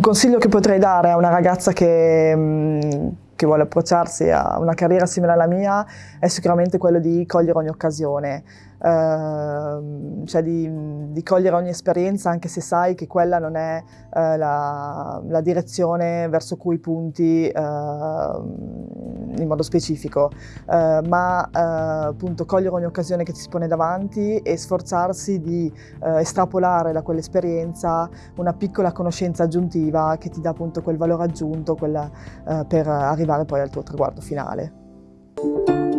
consiglio che potrei dare a una ragazza che, mm, che vuole approcciarsi a una carriera simile alla mia è sicuramente quello di cogliere ogni occasione, uh, cioè di, di, cogliere ogni esperienza anche se sai che quella non è uh, la, la, direzione verso cui punti uh, in modo specifico, eh, ma appunto cogliere ogni occasione che ti si pone davanti e sforzarsi di estrapolare da quell'esperienza una piccola conoscenza aggiuntiva che ti dà appunto quel valore aggiunto quella, per arrivare poi al tuo traguardo finale.